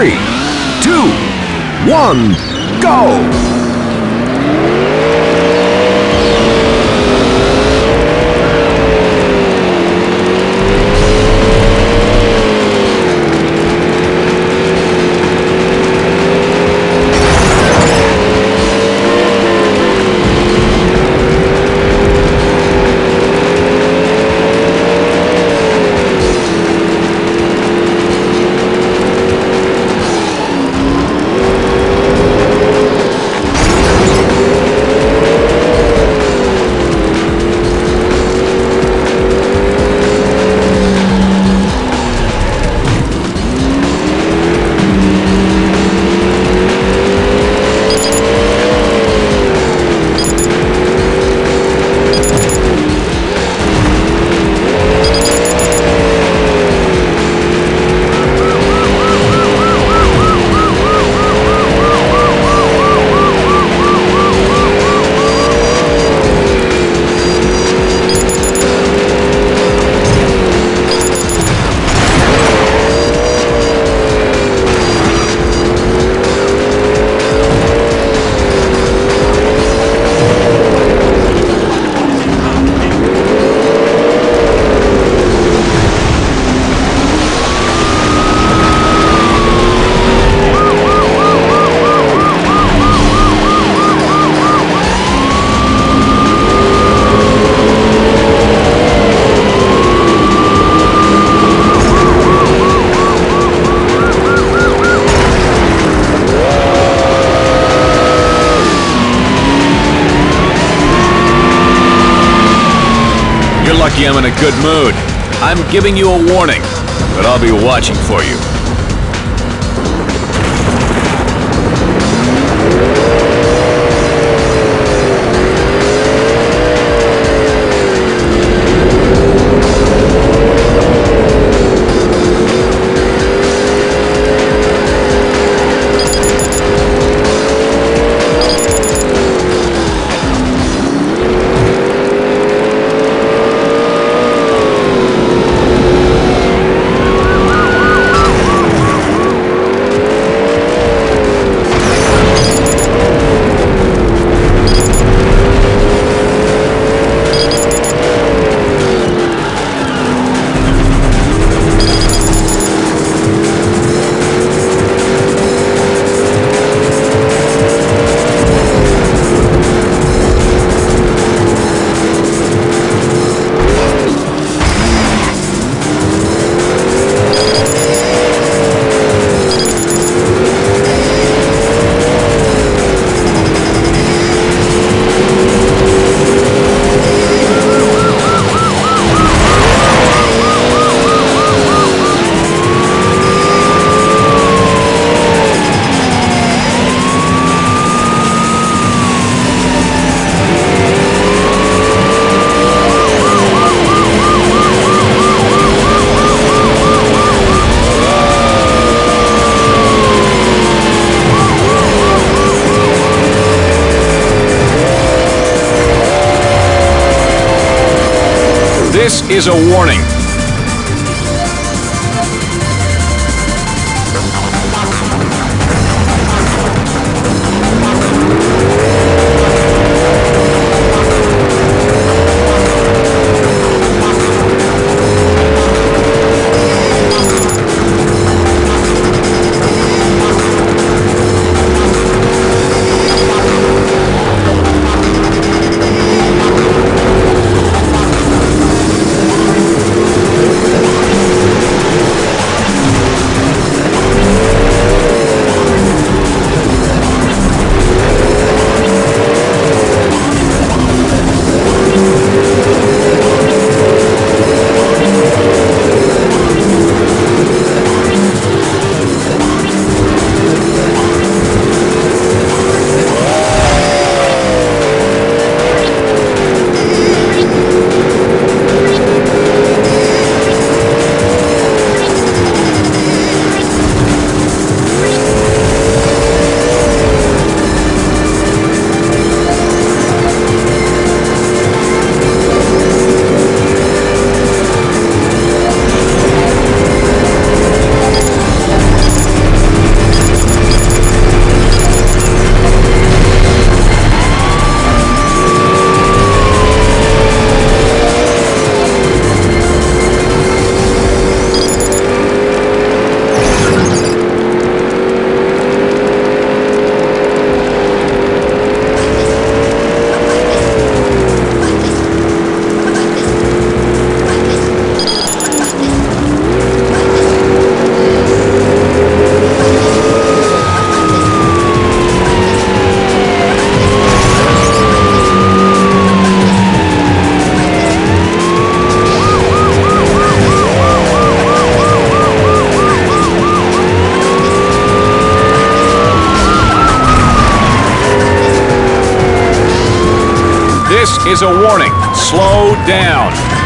three, two, one, go! Lucky I'm in a good mood. I'm giving you a warning, but I'll be watching for you. This is a warning. Is a warning. Slow down.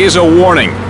Is a warning.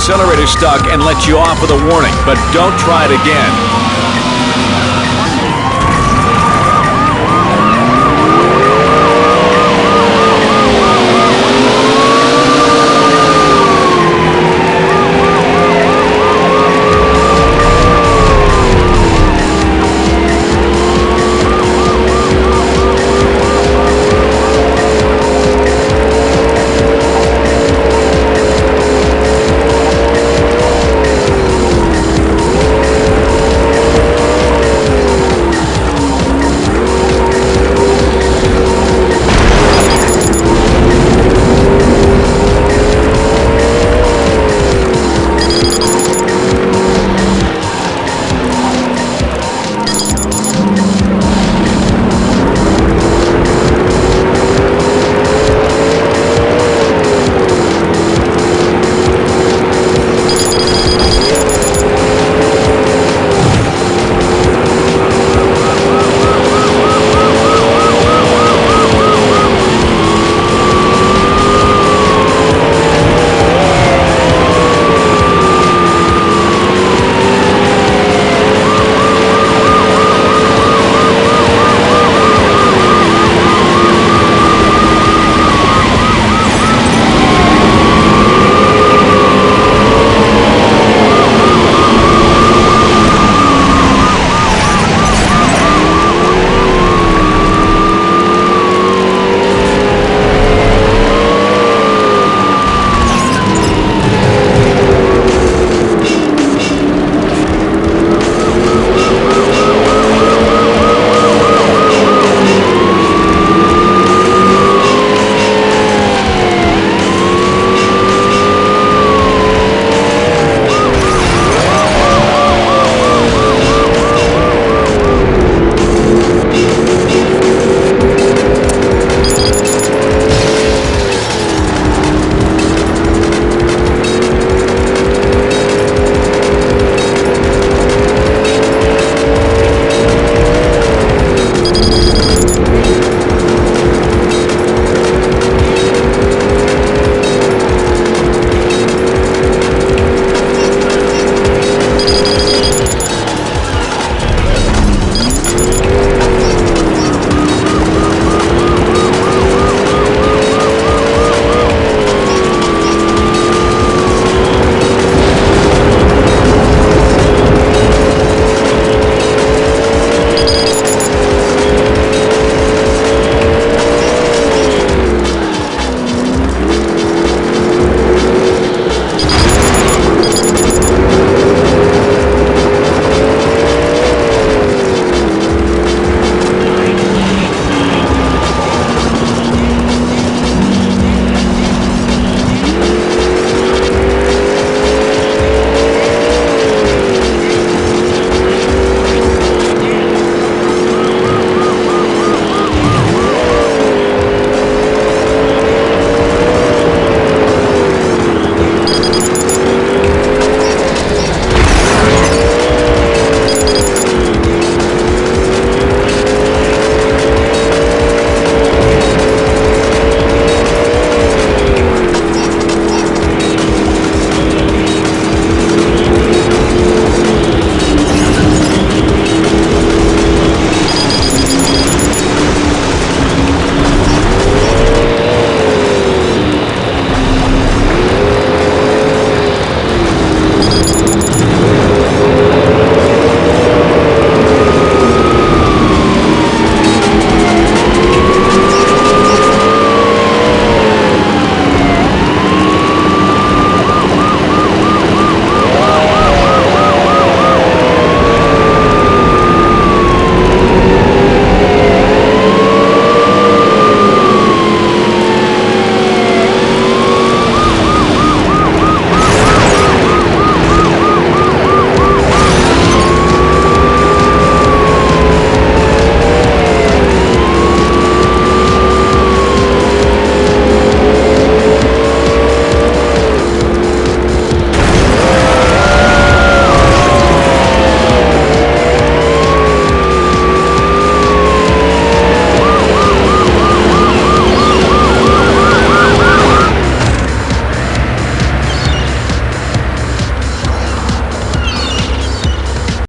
Accelerator's stuck and let you off with a warning, but don't try it again.